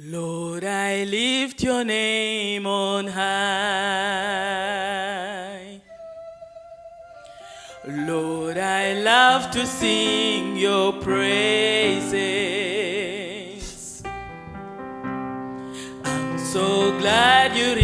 Lord, I lift your name on high. Lord, I love to sing your praises. I'm so glad you